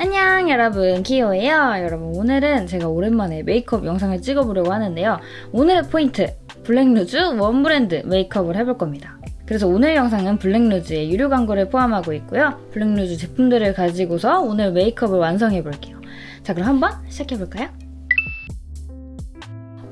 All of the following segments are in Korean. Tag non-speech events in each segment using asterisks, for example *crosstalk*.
안녕 여러분. 키오예요. 여러분 오늘은 제가 오랜만에 메이크업 영상을 찍어보려고 하는데요. 오늘의 포인트 블랙루즈 one brand 메이크업을 해볼 겁니다. 그래서 오늘 영상은 블랙루즈의 유료 광고를 포함하고 있고요. 블랙루즈 제품들을 가지고서 오늘 메이크업을 완성해 볼게요. 자 그럼 한번 시작해볼까요?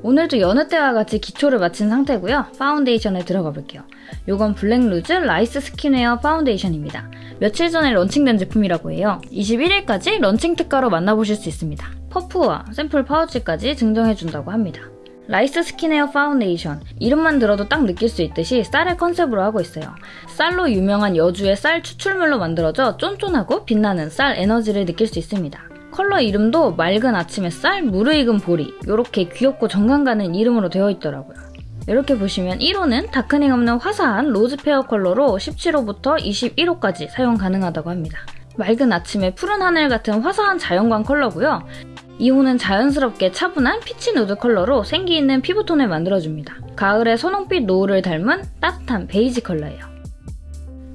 오늘도 여느 때와 같이 기초를 마친 상태고요. 파운데이션에 들어가 볼게요. 이건 블랙루즈 라이스 스킨웨어 파운데이션입니다. 며칠 전에 런칭된 제품이라고 해요. 21일까지 런칭 특가로 만나보실 수 있습니다. 퍼프와 샘플 파우치까지 증정해준다고 합니다. 라이스 스킨웨어 파운데이션 이름만 들어도 딱 느낄 수 있듯이 쌀을 컨셉으로 하고 있어요. 쌀로 유명한 여주의 쌀 추출물로 만들어져 쫀쫀하고 빛나는 쌀 에너지를 느낄 수 있습니다. 컬러 이름도 맑은 아침 햇살, 무르익은 보리 이렇게 귀엽고 정감 가는 이름으로 되어 있더라고요. 이렇게 보시면 1호는 darkening 없는 화사한 rose fair 컬러로 17호부터 21호까지 사용 가능하다고 합니다. 맑은 아침에 푸른 하늘 같은 화사한 자연광 컬러고요. 2호는 자연스럽게 차분한 peach nude 컬러로 생기 있는 피부톤을 만들어줍니다. 가을의 선홍빛 노을을 닮은 따뜻한 베이지 컬러예요.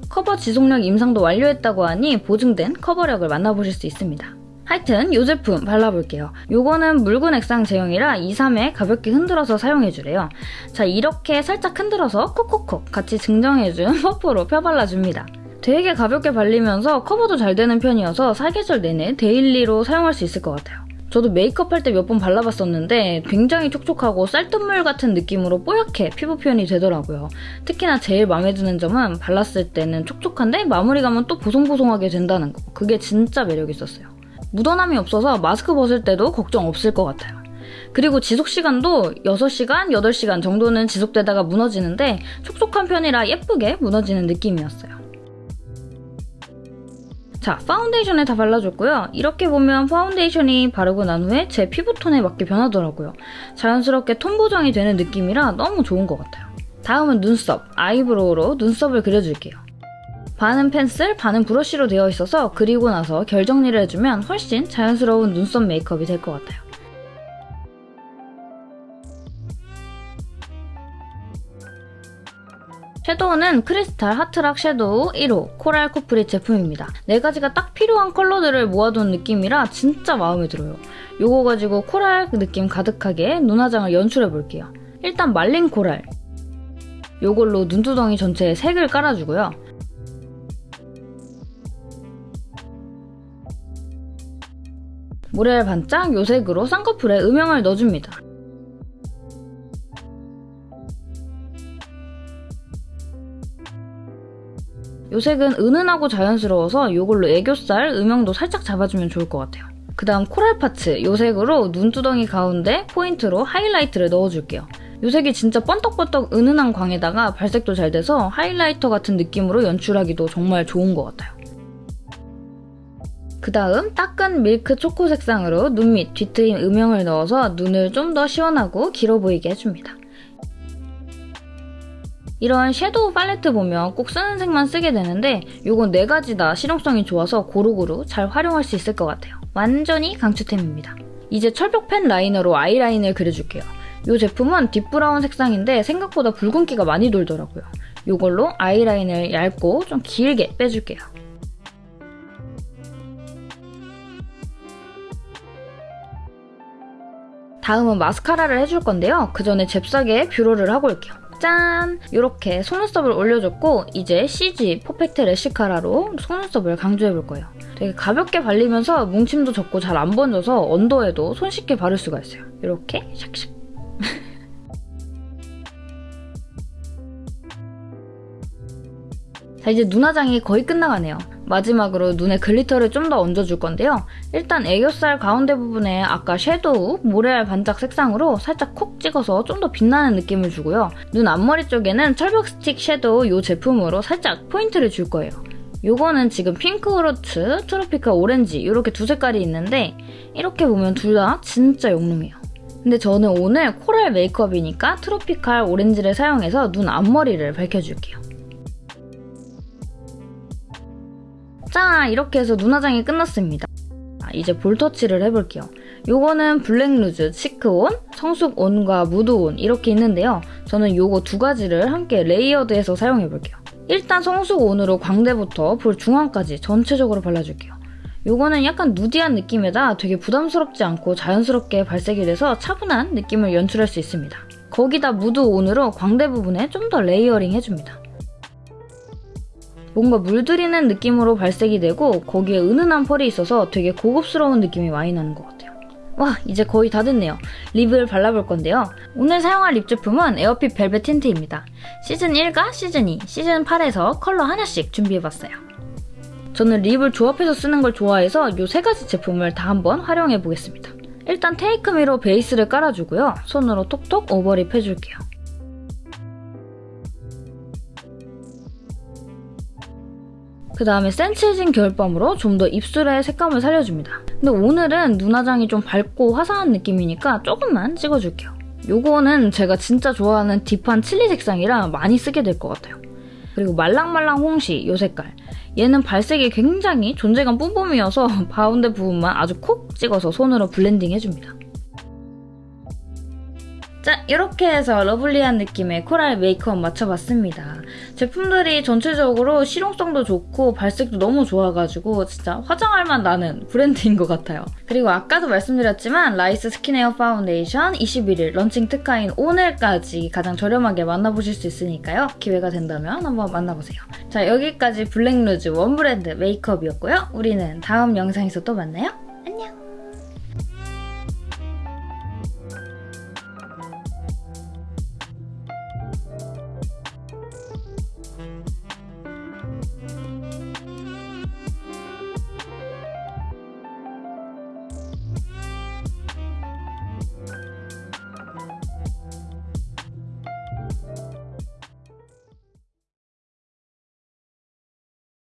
커버 지속력 임상도 완료했다고 하니 보증된 커버력을 만나보실 수 있습니다. 하여튼 이 제품 발라볼게요. 요거는 묽은 액상 제형이라 2, 3회 가볍게 흔들어서 사용해주래요. 자 이렇게 살짝 흔들어서 콕콕콕 같이 증정해준 *laughs* 퍼프로 펴발라줍니다. 되게 가볍게 발리면서 커버도 잘 되는 편이어서 사계절 내내 daily로 사용할 수 있을 것 같아요. 저도 메이크업 할 때 몇 번 발라봤었는데 굉장히 촉촉하고 쌀뜨물 같은 느낌으로 뽀얗게 피부 표현이 되더라고요. 특히나 제일 마음에 드는 점은 발랐을 때는 촉촉한데 마무리감은 또 보송보송하게 된다는 거. 그게 진짜 매력있었어요. 묻어남이 없어서 마스크 벗을 때도 걱정 없을 것 같아요. 그리고 지속 시간도 6시간, 8시간 정도는 지속되다가 무너지는데 촉촉한 편이라 예쁘게 무너지는 느낌이었어요. 자, 파운데이션에 다 발라줬고요. 이렇게 보면 파운데이션이 바르고 난 후에 제 피부톤에 맞게 변하더라고요. 자연스럽게 톤 보정이 되는 느낌이라 너무 좋은 것 같아요. 다음은 눈썹, eyebrow로 눈썹을 그려줄게요. 반은 펜슬, 반은 브러쉬로 되어 있어서 그리고 나서 결 정리를 해주면 훨씬 자연스러운 눈썹 메이크업이 될 것 같아요. 섀도우는 크리스탈 하트락 섀도우 1호 코랄 코프리 제품입니다. 4가지가 딱 필요한 컬러들을 모아둔 느낌이라 진짜 마음에 들어요. 이거 가지고 코랄 느낌 가득하게 눈화장을 연출해볼게요. 일단 말린 코랄. 이걸로 눈두덩이 전체에 색을 깔아주고요. 모래알 반짝 요색으로 쌍꺼풀에 음영을 넣어줍니다. 요색은 은은하고 자연스러워서 이걸로 애교살 음영도 살짝 잡아주면 좋을 것 같아요. 그 다음 coral 파츠 요색으로 눈두덩이 가운데 포인트로 하이라이트를 넣어줄게요. 요색이 진짜 번떡번떡 은은한 광에다가 발색도 잘 돼서 highlighter 같은 느낌으로 연출하기도 정말 좋은 것 같아요. 그 다음 따끈 밀크 초코 색상으로 눈 밑 뒤트임 음영을 넣어서 눈을 좀 더 시원하고 길어 보이게 해줍니다. 이런 섀도우 팔레트 보면 꼭 쓰는 색만 쓰게 되는데 이건 4가지 다 실용성이 좋아서 고루고루 잘 활용할 수 있을 것 같아요. 완전히 강추템입니다. 이제 철벽 펜 라이너로 아이라인을 그려줄게요. 이 제품은 딥브라운 색상인데 생각보다 붉은기가 많이 돌더라고요. 이걸로 아이라인을 얇고 좀 길게 빼줄게요. 다음은 마스카라를 해줄 건데요. 그 전에 잽싸게 뷰러를 하고 올게요. 짠! 이렇게 속눈썹을 올려줬고 이제 CG 퍼펙트 래쉬카라로 속눈썹을 강조해볼 거예요. 되게 가볍게 발리면서 뭉침도 적고 잘 안 번져서 언더에도 손쉽게 바를 수가 있어요. 이렇게 샥샥 *laughs* 자 이제 눈화장이 거의 끝나가네요. 마지막으로 눈에 glitter를 좀 더 얹어줄 건데요. 일단 애교살 가운데 부분에 아까 섀도우 모래알 반짝 색상으로 살짝 콕 찍어서 좀 더 빛나는 느낌을 주고요. 눈 앞머리 쪽에는 철벽 스틱 섀도우 이 제품으로 살짝 포인트를 줄 거예요. 이거는 지금 핑크쿼츠, 트로피칼 오렌지 이렇게 두 색깔이 있는데 이렇게 보면 둘 다 진짜 영롱해요. 근데 저는 오늘 coral 메이크업이니까 트로피칼 오렌지를 사용해서 눈 앞머리를 밝혀줄게요. 자 이렇게 해서 눈화장이 끝났습니다. 이제 볼터치를 해볼게요. 요거는 블랙루즈, 치크온, 성숙온과 무드온 이렇게 있는데요. 저는 요거 두 가지를 함께 layered해서 사용해볼게요. 일단 성숙온으로 광대부터 볼 중앙까지 전체적으로 발라줄게요. 요거는 약간 누디한 느낌에다 되게 부담스럽지 않고 자연스럽게 발색이 돼서 차분한 느낌을 연출할 수 있습니다. 거기다 무드 온으로 광대 부분에 좀 더 layering 해줍니다. 뭔가 물들이는 느낌으로 발색이 되고 거기에 은은한 펄이 있어서 되게 고급스러운 느낌이 많이 나는 것 같아요. 와 이제 거의 다 됐네요. 립을 발라볼 건데요. 오늘 사용할 립 제품은 에어핏 벨벳 틴트입니다. 시즌 1과 시즌 2, 시즌 8에서 컬러 하나씩 준비해봤어요. 저는 립을 조합해서 쓰는 걸 좋아해서 이 세 가지 제품을 다 한번 활용해 보겠습니다. 일단 테이크미로 베이스를 깔아주고요. 손으로 톡톡 over lip 해줄게요. 그 다음에 센치해진 겨울밤으로 좀 더 입술의 색감을 살려줍니다. 근데 오늘은 눈화장이 좀 밝고 화사한 느낌이니까 조금만 찍어줄게요. 요거는 제가 진짜 좋아하는 deep한 칠리 색상이라 많이 쓰게 될 것 같아요. 그리고 말랑말랑 홍시 요 색깔. 얘는 발색이 굉장히 존재감 뿜뿜이어서 *laughs* 가운데 부분만 아주 콕 찍어서 손으로 blending 해줍니다. 자, 이렇게 해서 lovely한 느낌의 coral 메이크업 마쳐봤습니다. 제품들이 전체적으로 실용성도 좋고 발색도 너무 좋아가지고 진짜 화장할 맛 나는 브랜드인 것 같아요. 그리고 아까도 말씀드렸지만 라이스 스킨에어 파운데이션 21일 런칭 특가인 오늘까지 가장 저렴하게 만나보실 수 있으니까요. 기회가 된다면 한번 만나보세요. 자, 여기까지 블랙루즈 원브랜드 메이크업이었고요. 우리는 다음 영상에서 또 만나요.